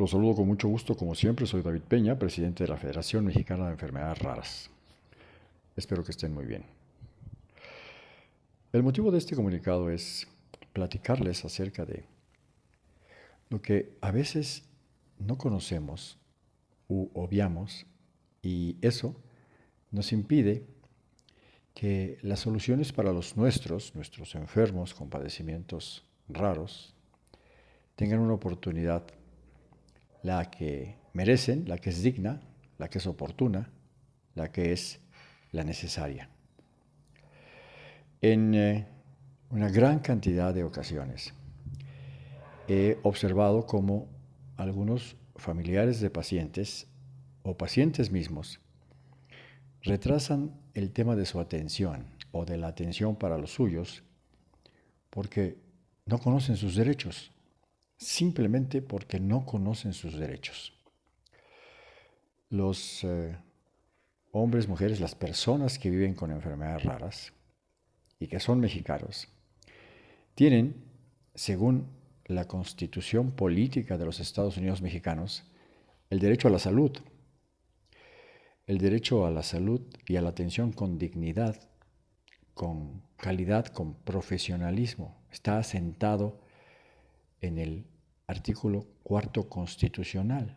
Los saludo con mucho gusto, como siempre, soy David Peña, presidente de la Federación Mexicana de Enfermedades Raras. Espero que estén muy bien. El motivo de este comunicado es platicarles acerca de lo que a veces no conocemos u obviamos y eso nos impide que las soluciones para los nuestros, nuestros enfermos con padecimientos raros, tengan una oportunidad, la que merecen, la que es digna, la que es oportuna, la que es la necesaria. En eh, una gran cantidad de ocasiones he observado cómo algunos familiares de pacientes o pacientes mismos retrasan el tema de su atención o de la atención para los suyos porque no conocen sus derechos, simplemente porque no conocen sus derechos. Los eh, hombres, mujeres, las personas que viven con enfermedades raras y que son mexicanos, tienen, según la constitución política de los Estados Unidos mexicanos, el derecho a la salud, el derecho a la salud y a la atención con dignidad, con calidad, con profesionalismo. Está asentado en el artículo cuarto constitucional.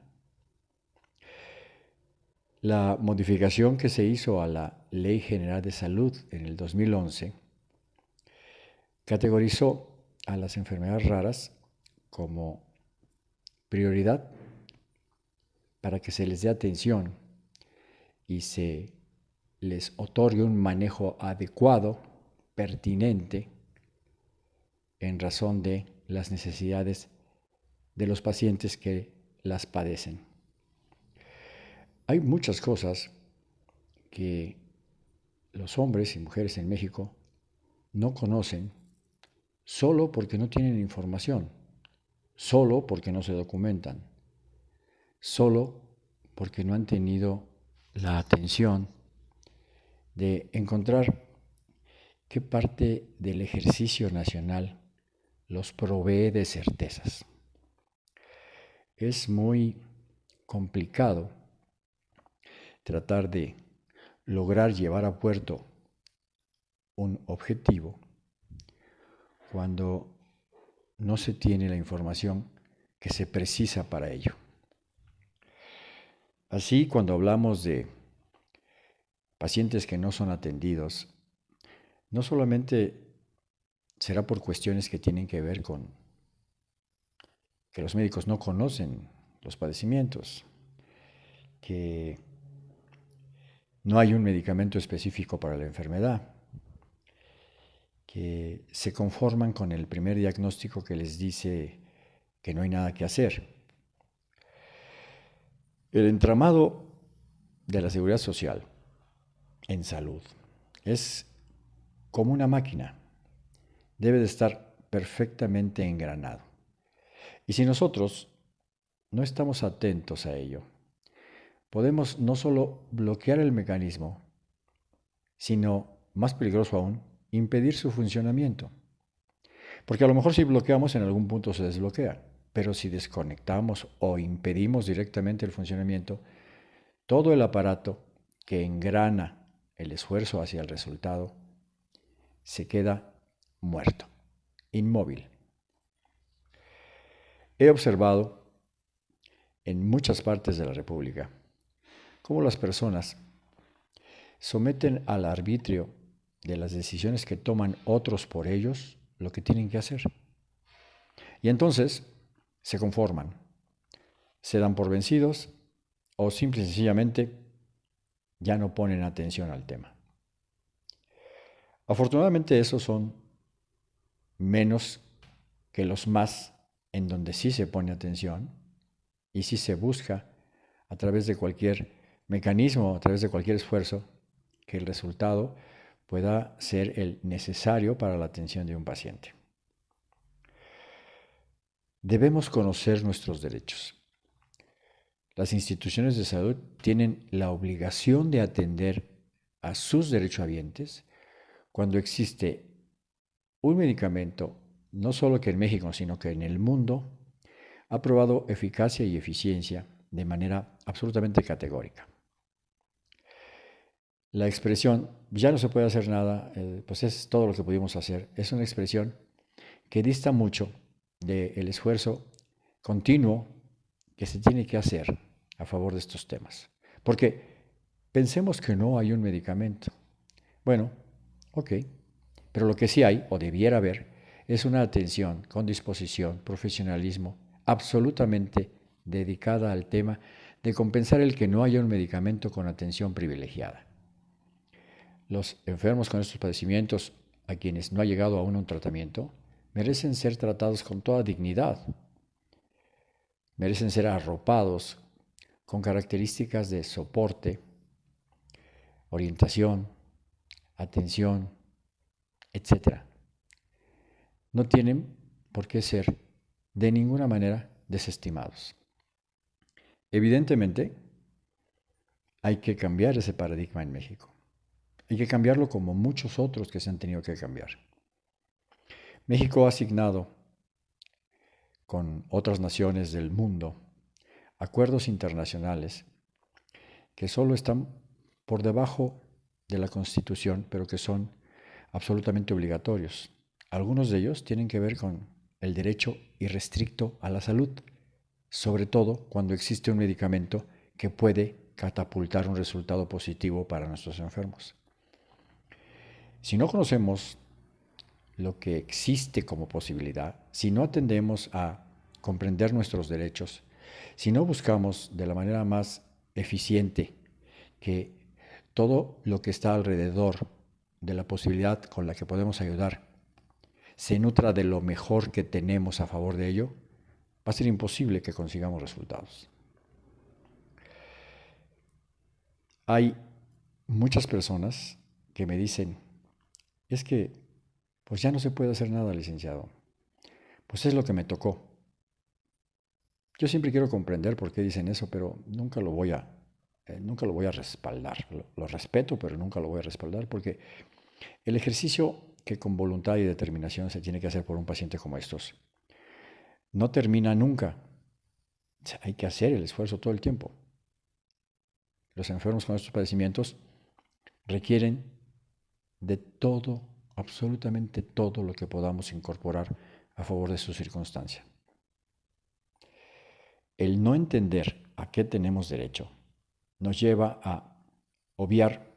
La modificación que se hizo a la Ley General de Salud en el 2011 categorizó a las enfermedades raras como prioridad para que se les dé atención y se les otorgue un manejo adecuado, pertinente, en razón de las necesidades de los pacientes que las padecen. Hay muchas cosas que los hombres y mujeres en México no conocen solo porque no tienen información, solo porque no se documentan, solo porque no han tenido la atención de encontrar qué parte del ejercicio nacional los provee de certezas. Es muy complicado tratar de lograr llevar a puerto un objetivo cuando no se tiene la información que se precisa para ello. Así, cuando hablamos de pacientes que no son atendidos, no solamente será por cuestiones que tienen que ver con que los médicos no conocen los padecimientos, que no hay un medicamento específico para la enfermedad, que se conforman con el primer diagnóstico que les dice que no hay nada que hacer. El entramado de la seguridad social en salud es como una máquina, debe de estar perfectamente engranado. Y si nosotros no estamos atentos a ello, podemos no solo bloquear el mecanismo, sino, más peligroso aún, impedir su funcionamiento. Porque a lo mejor si bloqueamos en algún punto se desbloquea, pero si desconectamos o impedimos directamente el funcionamiento, todo el aparato que engrana el esfuerzo hacia el resultado se queda muerto, inmóvil. He observado en muchas partes de la República cómo las personas someten al arbitrio de las decisiones que toman otros por ellos lo que tienen que hacer. Y entonces se conforman, se dan por vencidos o simple y sencillamente ya no ponen atención al tema. Afortunadamente esos son menos que los más en donde sí se pone atención y sí se busca a través de cualquier mecanismo, a través de cualquier esfuerzo, que el resultado pueda ser el necesario para la atención de un paciente. Debemos conocer nuestros derechos. Las instituciones de salud tienen la obligación de atender a sus derechohabientes cuando existe un medicamento, no solo que en México, sino que en el mundo, ha probado eficacia y eficiencia de manera absolutamente categórica. La expresión ya no se puede hacer nada, eh, pues es todo lo que pudimos hacer, es una expresión que dista mucho del esfuerzo continuo que se tiene que hacer a favor de estos temas. Porque pensemos que no hay un medicamento. Bueno, ok, pero lo que sí hay, o debiera haber, es una atención con disposición, profesionalismo, absolutamente dedicada al tema de compensar el que no haya un medicamento con atención privilegiada. Los enfermos con estos padecimientos, a quienes no ha llegado aún un tratamiento, merecen ser tratados con toda dignidad. Merecen ser arropados con características de soporte, orientación, atención, etc. No tienen por qué ser de ninguna manera desestimados. Evidentemente, hay que cambiar ese paradigma en México. Hay que cambiarlo como muchos otros que se han tenido que cambiar. México ha asignado con otras naciones del mundo acuerdos internacionales que solo están por debajo de la Constitución, pero que son absolutamente obligatorios. Algunos de ellos tienen que ver con el derecho irrestricto a la salud, sobre todo cuando existe un medicamento que puede catapultar un resultado positivo para nuestros enfermos. Si no conocemos lo que existe como posibilidad, si no atendemos a comprender nuestros derechos, si no buscamos de la manera más eficiente que todo lo que está alrededor de la posibilidad con la que podemos ayudar se nutra de lo mejor que tenemos a favor de ello, va a ser imposible que consigamos resultados. Hay muchas personas que me dicen, es que pues ya no se puede hacer nada, licenciado. Pues es lo que me tocó. Yo siempre quiero comprender por qué dicen eso, pero nunca lo voy a, eh, nunca lo voy a respaldar. Lo, respeto, pero nunca lo voy a respaldar porque el ejercicio que con voluntad y determinación se tiene que hacer por un paciente como estos no termina nunca. hay que hacer el esfuerzo todo el tiempo. Los enfermos con estos padecimientos requieren de todo, absolutamente todo lo que podamos incorporar a favor de su circunstancia. El no entender a qué tenemos derecho nos lleva a obviar,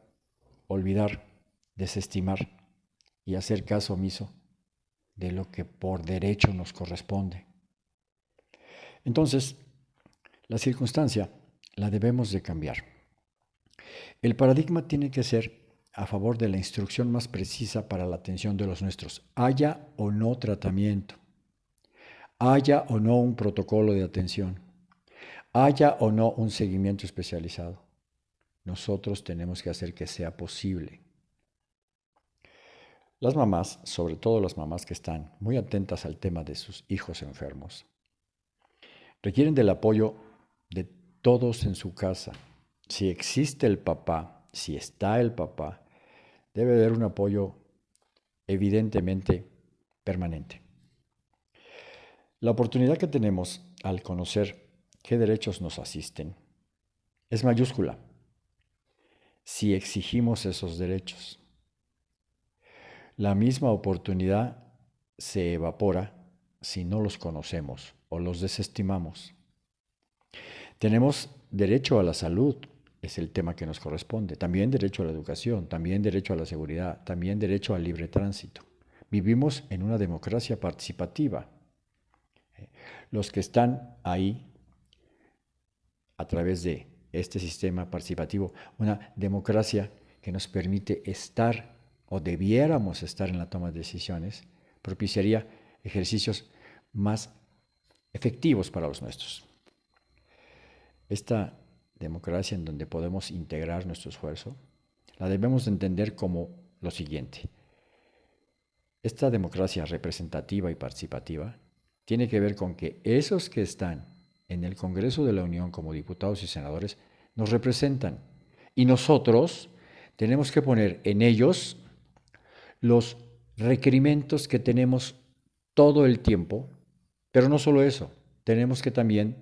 olvidar, desestimar y hacer caso omiso de lo que por derecho nos corresponde. Entonces, la circunstancia la debemos de cambiar. El paradigma tiene que ser a favor de la instrucción más precisa para la atención de los nuestros, haya o no tratamiento, haya o no un protocolo de atención, haya o no un seguimiento especializado. Nosotros tenemos que hacer que sea posible. Las mamás, sobre todo las mamás que están muy atentas al tema de sus hijos enfermos, requieren del apoyo de todos en su casa. Si existe el papá, si está el papá, debe haber un apoyo evidentemente permanente. La oportunidad que tenemos al conocer qué derechos nos asisten es mayúscula si exigimos esos derechos. La misma oportunidad se evapora si no los conocemos o los desestimamos. Tenemos derecho a la salud, es el tema que nos corresponde. También derecho a la educación, también derecho a la seguridad, también derecho al libre tránsito. Vivimos en una democracia participativa. Los que están ahí a través de este sistema participativo, una democracia que nos permite estar o debiéramos estar en la toma de decisiones, propiciaría ejercicios más efectivos para los nuestros. Esta democracia en donde podemos integrar nuestro esfuerzo, la debemos entender como lo siguiente. Esta democracia representativa y participativa tiene que ver con que esos que están en el Congreso de la Unión como diputados y senadores nos representan y nosotros tenemos que poner en ellos los requerimientos que tenemos todo el tiempo, pero no solo eso, tenemos que también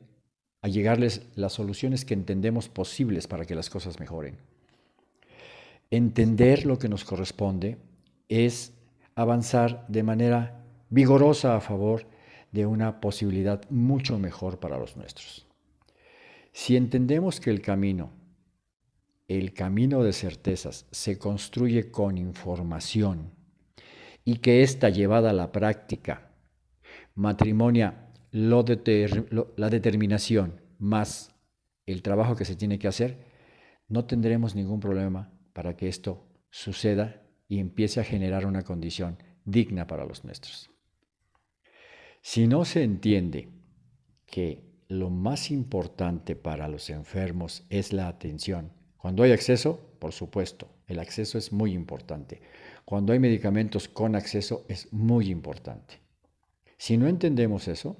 allegarles las soluciones que entendemos posibles para que las cosas mejoren. Entender lo que nos corresponde es avanzar de manera vigorosa a favor de una posibilidad mucho mejor para los nuestros. Si entendemos que el camino, el camino de certezas, se construye con información y que esta llevada a la práctica matrimonia la determinación más el trabajo que se tiene que hacer, no tendremos ningún problema para que esto suceda y empiece a generar una condición digna para los nuestros. Si no se entiende que lo más importante para los enfermos es la atención, cuando hay acceso, por supuesto, el acceso es muy importante. Cuando hay medicamentos con acceso es muy importante. Si no entendemos eso,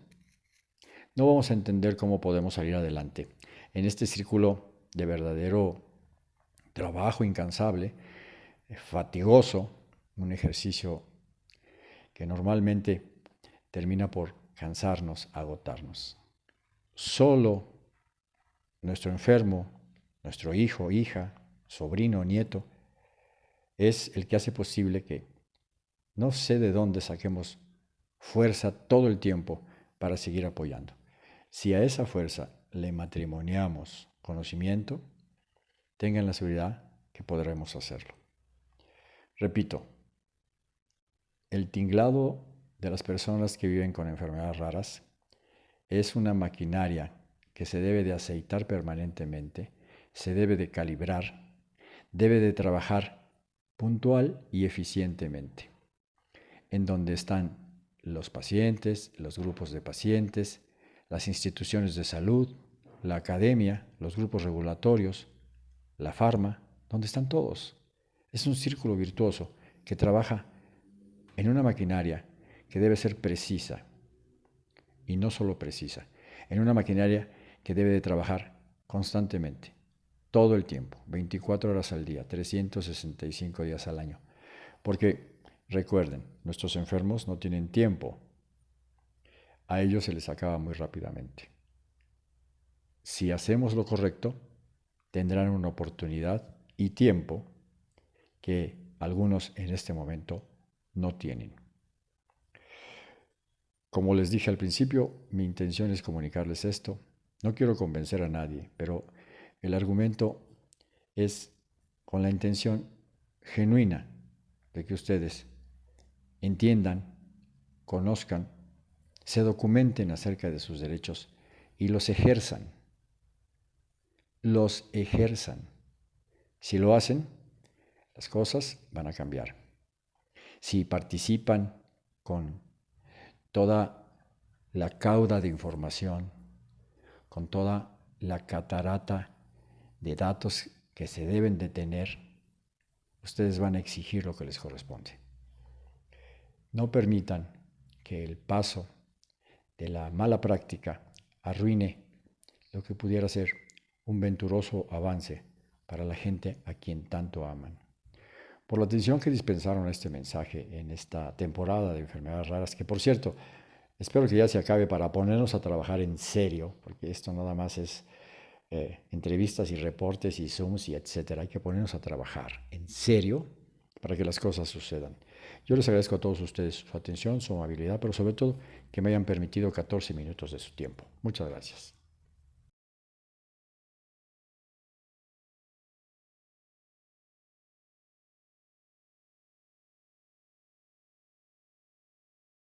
no vamos a entender cómo podemos salir adelante en este círculo de verdadero trabajo incansable, fatigoso, un ejercicio que normalmente termina por cansarnos, agotarnos. Solo nuestro enfermo, nuestro hijo, hija, sobrino, nieto, es el que hace posible que no sé de dónde saquemos fuerza todo el tiempo para seguir apoyando. Si a esa fuerza le matrimoniamos conocimiento, tengan la seguridad que podremos hacerlo. Repito, el tinglado de las personas que viven con enfermedades raras es una maquinaria que se debe de aceitar permanentemente, se debe de calibrar, debe de trabajar puntual y eficientemente, en donde están los pacientes, los grupos de pacientes, las instituciones de salud, la academia, los grupos regulatorios, la farma, donde están todos. Es un círculo virtuoso que trabaja en una maquinaria que debe ser precisa y no solo precisa, en una maquinaria que debe de trabajar constantemente, todo el tiempo, 24 horas al día, 365 días al año. Porque Recuerden, nuestros enfermos no tienen tiempo. A ellos se les acaba muy rápidamente. Si hacemos lo correcto, tendrán una oportunidad y tiempo que algunos en este momento no tienen. Como les dije al principio, mi intención es comunicarles esto. No quiero convencer a nadie, pero el argumento es con la intención genuina de que ustedes entiendan, conozcan, se documenten acerca de sus derechos y los ejerzan. Los ejerzan. Si lo hacen, las cosas van a cambiar. Si participan con toda la cauda de información, con toda la catarata de datos que se deben de tener, ustedes van a exigir lo que les corresponde. No permitan que el paso de la mala práctica arruine lo que pudiera ser un venturoso avance para la gente a quien tanto aman. Por la atención que dispensaron a este mensaje en esta temporada de enfermedades raras, que por cierto, espero que ya se acabe para ponernos a trabajar en serio, porque esto nada más es eh, entrevistas y reportes y Zooms y etcétera. Hay que ponernos a trabajar en serio para que las cosas sucedan. Yo les agradezco a todos ustedes su atención, su amabilidad, pero sobre todo que me hayan permitido 14 minutos de su tiempo. Muchas gracias.